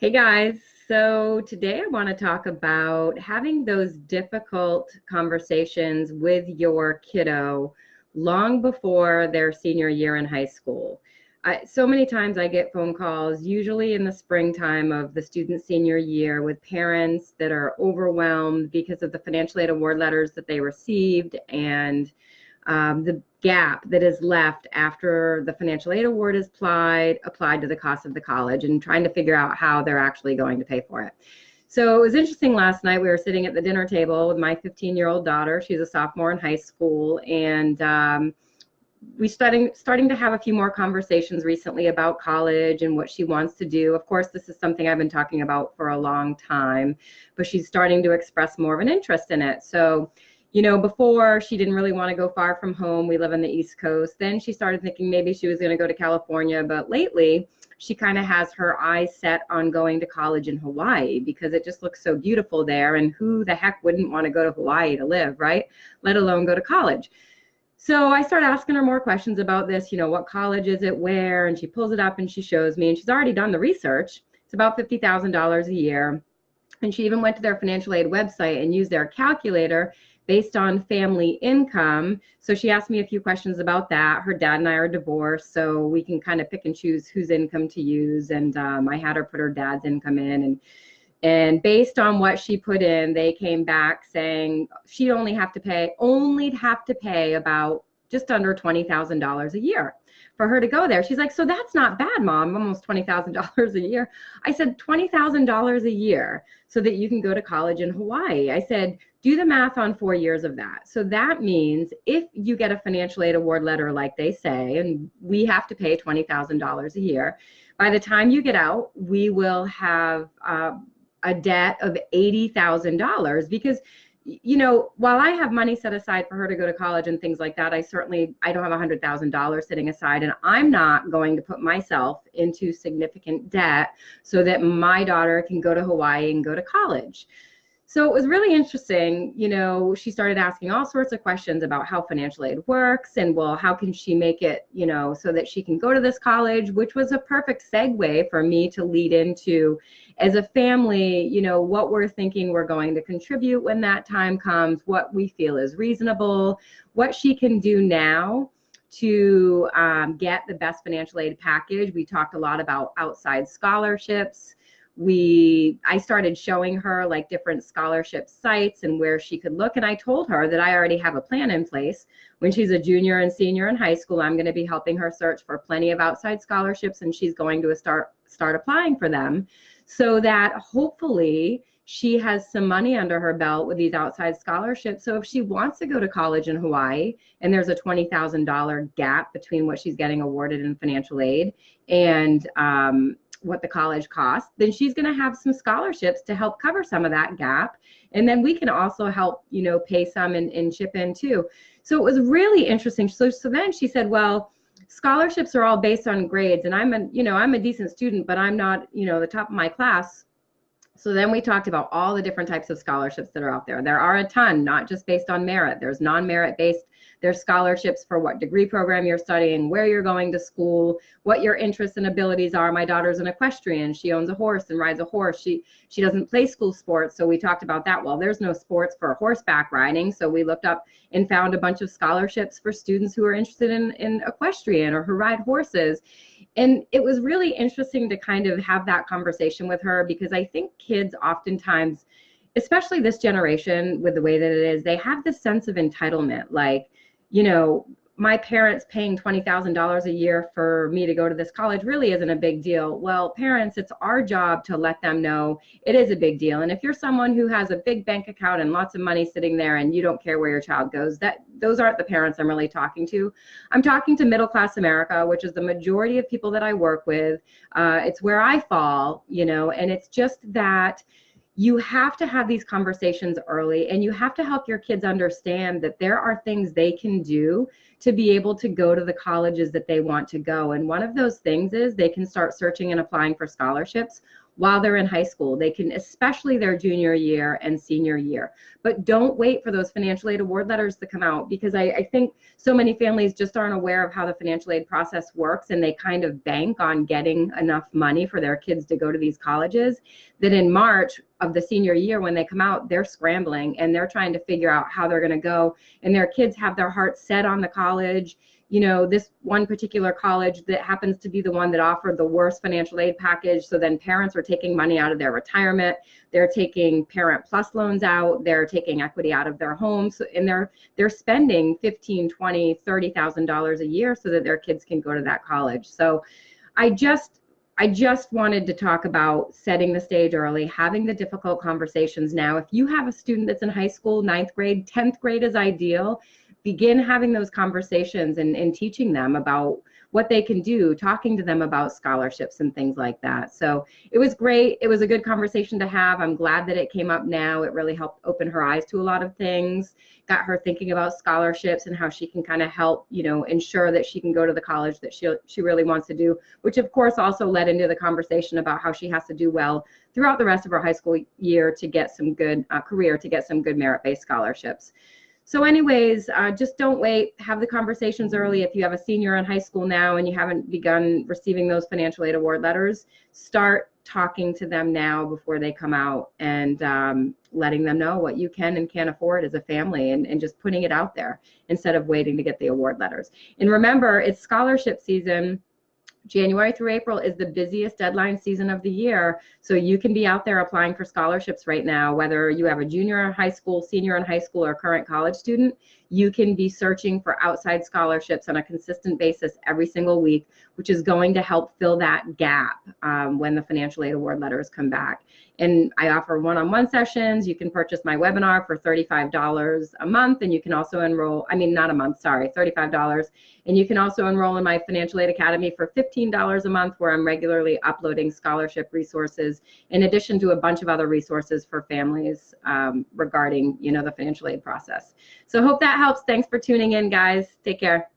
Hey guys, so today I want to talk about having those difficult conversations with your kiddo long before their senior year in high school. I, so many times I get phone calls, usually in the springtime of the student senior year, with parents that are overwhelmed because of the financial aid award letters that they received and um, the gap that is left after the financial aid award is applied applied to the cost of the college and trying to figure out how they're actually going to pay for it. So it was interesting last night. We were sitting at the dinner table with my 15 year old daughter. She's a sophomore in high school, and um, we starting starting to have a few more conversations recently about college and what she wants to do. Of course, this is something I've been talking about for a long time, but she's starting to express more of an interest in it. So you know, before she didn't really want to go far from home. We live on the East Coast. Then she started thinking maybe she was going to go to California. But lately, she kind of has her eyes set on going to college in Hawaii because it just looks so beautiful there. And who the heck wouldn't want to go to Hawaii to live, right? Let alone go to college. So I start asking her more questions about this, you know, what college is it, where? And she pulls it up and she shows me, and she's already done the research. It's about $50,000 a year. And she even went to their financial aid website and used their calculator based on family income. So she asked me a few questions about that. Her dad and I are divorced, so we can kind of pick and choose whose income to use. And um, I had her put her dad's income in, and and based on what she put in, they came back saying she'd only have to pay only have to pay about just under twenty thousand dollars a year for her to go there. She's like, so that's not bad, mom, almost $20,000 a year. I said, $20,000 a year so that you can go to college in Hawaii. I said, do the math on four years of that. So that means if you get a financial aid award letter, like they say, and we have to pay $20,000 a year, by the time you get out, we will have uh, a debt of $80,000 because you know, while I have money set aside for her to go to college and things like that, I certainly I don't have a hundred thousand dollars sitting aside, and I'm not going to put myself into significant debt so that my daughter can go to Hawaii and go to college so it was really interesting you know she started asking all sorts of questions about how financial aid works and well how can she make it you know so that she can go to this college which was a perfect segue for me to lead into as a family you know what we're thinking we're going to contribute when that time comes what we feel is reasonable what she can do now to um, get the best financial aid package. We talked a lot about outside scholarships we i started showing her like different scholarship sites and where she could look and i told her that i already have a plan in place when she's a junior and senior in high school i'm going to be helping her search for plenty of outside scholarships and she's going to start start applying for them so that hopefully she has some money under her belt with these outside scholarships. So if she wants to go to college in Hawaii and there's a $20,000 gap between what she's getting awarded in financial aid and um, what the college costs, then she's going to have some scholarships to help cover some of that gap. And then we can also help, you know, pay some and, and chip in too. So it was really interesting. So, so then she said, well, scholarships are all based on grades and I'm a, you know, I'm a decent student, but I'm not, you know, the top of my class. So then we talked about all the different types of scholarships that are out there. There are a ton, not just based on merit. There's non-merit based there's scholarships for what degree program you're studying, where you're going to school, what your interests and abilities are. My daughter's an equestrian. She owns a horse and rides a horse. She she doesn't play school sports, so we talked about that. Well, there's no sports for horseback riding, so we looked up and found a bunch of scholarships for students who are interested in, in equestrian or who ride horses. And it was really interesting to kind of have that conversation with her because I think kids oftentimes especially this generation with the way that it is they have this sense of entitlement like you know, my parents paying $20,000 a year for me to go to this college really isn't a big deal. Well, parents, it's our job to let them know it is a big deal. And if you're someone who has a big bank account and lots of money sitting there and you don't care where your child goes, that those aren't the parents I'm really talking to. I'm talking to middle class America, which is the majority of people that I work with. Uh, it's where I fall, you know, and it's just that you have to have these conversations early and you have to help your kids understand that there are things they can do to be able to go to the colleges that they want to go. And one of those things is they can start searching and applying for scholarships while they're in high school. They can, especially their junior year and senior year. But don't wait for those financial aid award letters to come out because I, I, think so many families just aren't aware of how the financial aid process works and they kind of bank on getting enough money for their kids to go to these colleges that in March of the senior year when they come out, they're scrambling and they're trying to figure out how they're going to go. And their kids have their hearts set on the college you know, this one particular college that happens to be the one that offered the worst financial aid package. So then parents are taking money out of their retirement. They're taking parent plus loans out. They're taking equity out of their homes and they're, they're spending 15, 20, $30,000 a year so that their kids can go to that college. So I just, I just wanted to talk about setting the stage early, having the difficult conversations now. If you have a student that's in high school, ninth grade, 10th grade is ideal begin having those conversations and, and teaching them about what they can do, talking to them about scholarships and things like that. So it was great. It was a good conversation to have. I'm glad that it came up now. It really helped open her eyes to a lot of things, got her thinking about scholarships and how she can kind of help, you know, ensure that she can go to the college that she she really wants to do, which of course also led into the conversation about how she has to do well throughout the rest of her high school year to get some good uh, career, to get some good merit-based scholarships. So anyways, uh, just don't wait. Have the conversations early. If you have a senior in high school now and you haven't begun receiving those financial aid award letters, start talking to them now before they come out and um, letting them know what you can and can't afford as a family and, and just putting it out there instead of waiting to get the award letters. And remember, it's scholarship season January through April is the busiest deadline season of the year. So you can be out there applying for scholarships right now, whether you have a junior in high school, senior in high school, or current college student. You can be searching for outside scholarships on a consistent basis every single week, which is going to help fill that gap um, when the financial aid award letters come back. And I offer one-on-one sessions. You can purchase my webinar for $35 a month, and you can also enroll, I mean, not a month, sorry, $35. And you can also enroll in my Financial Aid Academy for $15 a month, where I'm regularly uploading scholarship resources, in addition to a bunch of other resources for families um, regarding, you know, the financial aid process. So I hope that helps. Thanks for tuning in, guys. Take care.